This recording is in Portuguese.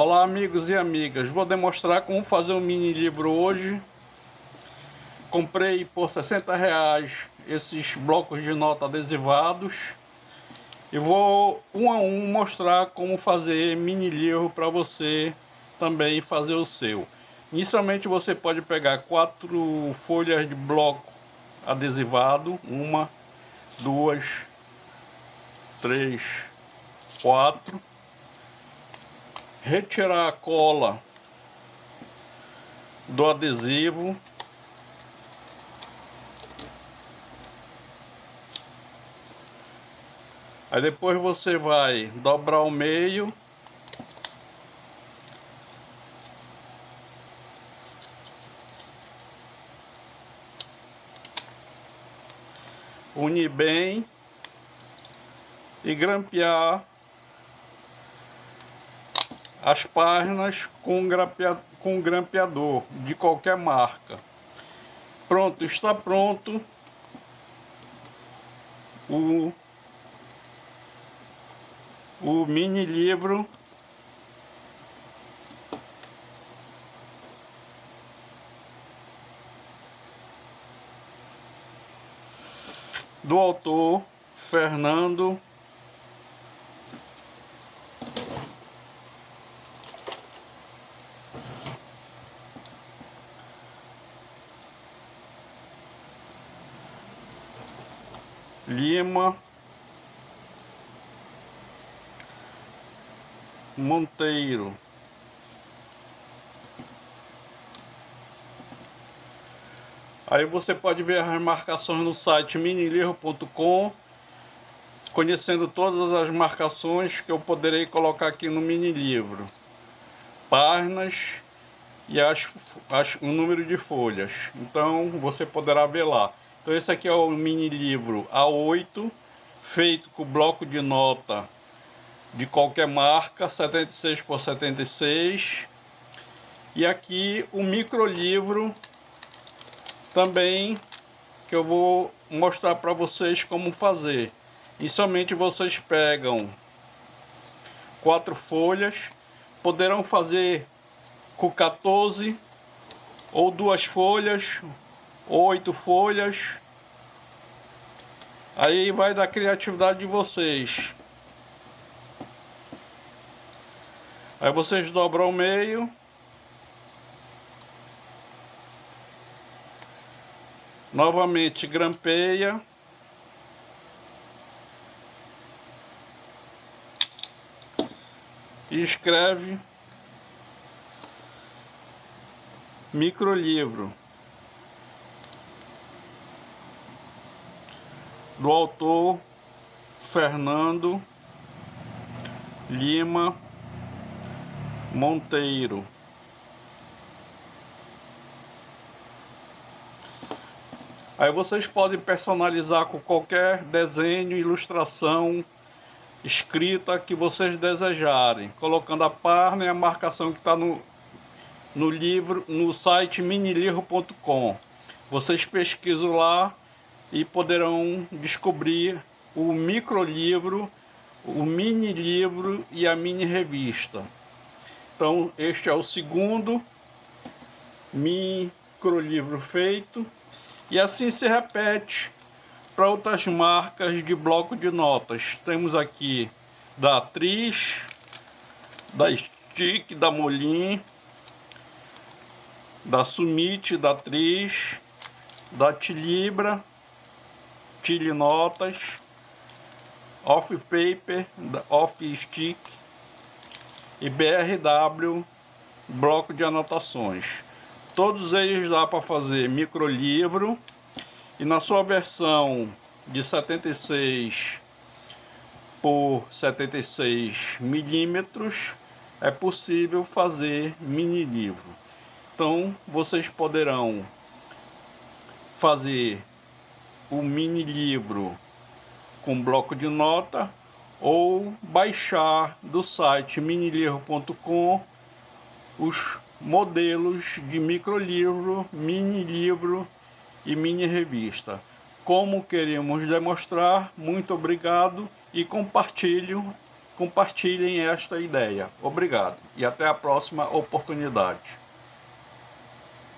Olá amigos e amigas, vou demonstrar como fazer um mini livro hoje. Comprei por 60 reais esses blocos de nota adesivados. E vou um a um mostrar como fazer mini livro para você também fazer o seu. Inicialmente você pode pegar quatro folhas de bloco adesivado, uma, duas, três, quatro retirar a cola do adesivo. Aí depois você vai dobrar o meio. Unir bem e grampear as páginas com, grampeador, com grampeador de qualquer marca. Pronto, está pronto o, o mini livro do autor Fernando Lima. Monteiro. Aí você pode ver as marcações no site minilivro.com Conhecendo todas as marcações que eu poderei colocar aqui no mini livro Páginas e as, as, o número de folhas. Então você poderá ver lá então esse aqui é o mini livro A8, feito com bloco de nota de qualquer marca, 76 por 76. E aqui o micro livro também que eu vou mostrar para vocês como fazer. Inicialmente vocês pegam quatro folhas, poderão fazer com 14 ou duas folhas oito folhas. Aí vai da criatividade de vocês. Aí vocês dobram o meio. Novamente grampeia. E escreve microlivro. Do autor Fernando Lima Monteiro. Aí vocês podem personalizar com qualquer desenho, ilustração, escrita que vocês desejarem, colocando a página e a marcação que está no, no livro, no site minilivro.com. Vocês pesquisam lá e poderão descobrir o microlivro, o mini livro e a mini revista. Então este é o segundo microlivro feito e assim se repete para outras marcas de bloco de notas. Temos aqui da Atriz, da Stick, da Molin, da Sumit, da Atriz, da Tilibra, Chile Notas, Off Paper, Off Stick e BRW bloco de anotações. Todos eles dá para fazer microlivro e na sua versão de 76 por 76 milímetros é possível fazer mini livro. Então vocês poderão fazer o mini livro com bloco de nota ou baixar do site minilivro.com os modelos de microlivro, mini livro e mini revista. Como queremos demonstrar, muito obrigado e compartilhe compartilhem esta ideia. Obrigado e até a próxima oportunidade.